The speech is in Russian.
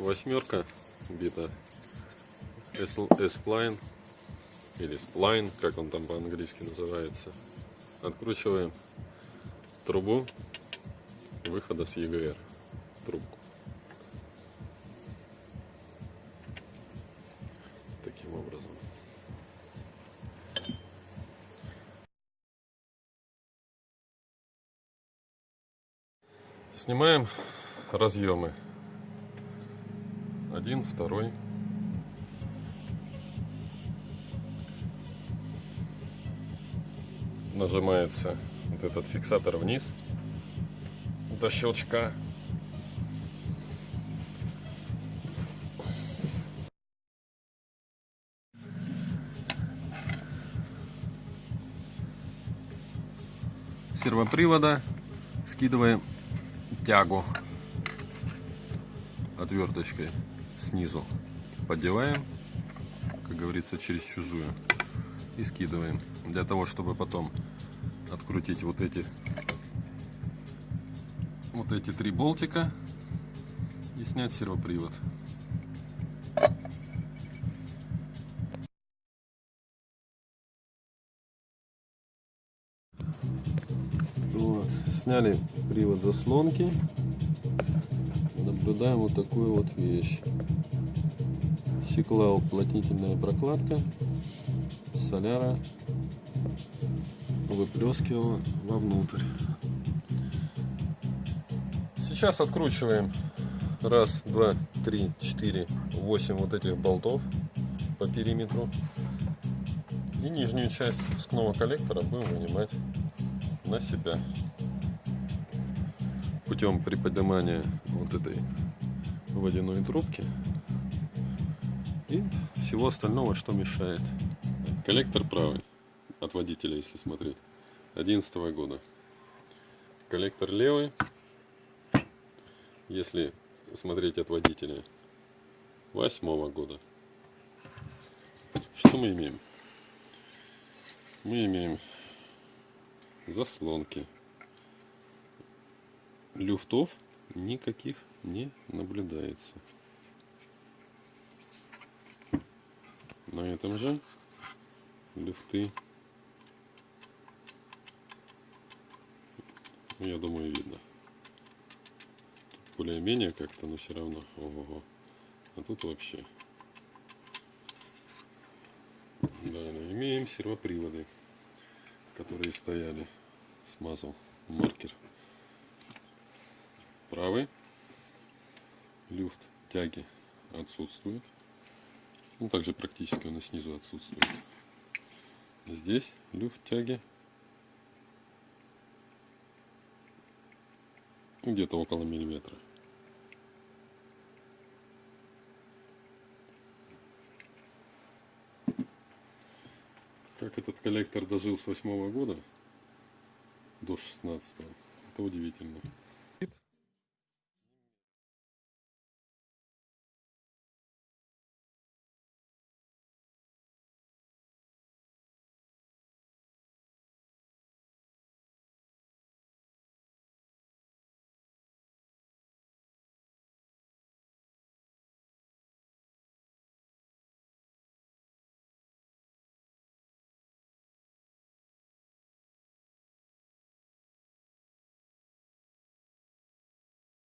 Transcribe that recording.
восьмерка бита S-Spline или Spline, как он там по-английски называется. Откручиваем трубу выхода с EGR. Трубку. Таким образом. Снимаем разъемы. Один, второй. Нажимается вот этот фиксатор вниз до щелчка. сервопривода скидываем тягу отверточкой снизу поддеваем как говорится через чужую и скидываем для того чтобы потом открутить вот эти вот эти три болтика и снять сервопривод Вот. Сняли привод заслонки. Наблюдаем вот такую вот вещь. Сикла уплотнительная прокладка. Соляра выплескивала вовнутрь. Сейчас откручиваем раз, два, три, четыре, восемь вот этих болтов по периметру. И нижнюю часть спускного коллектора будем вынимать на себя путем приподнимания вот этой водяной трубки и всего остального, что мешает. Коллектор правый от водителя, если смотреть, 11 года. Коллектор левый, если смотреть от водителя, 8 года. Что мы имеем? Мы имеем заслонки. Люфтов никаких не наблюдается. На этом же люфты, я думаю, видно. Более-менее как-то, но все равно. Ого-го. А тут вообще. Далее имеем сервоприводы которые стояли. Смазал маркер. Правый. Люфт тяги отсутствует. Ну, также практически он и снизу отсутствует. Здесь люфт тяги где-то около миллиметра. Как этот коллектор дожил с восьмого года до 16 это удивительно.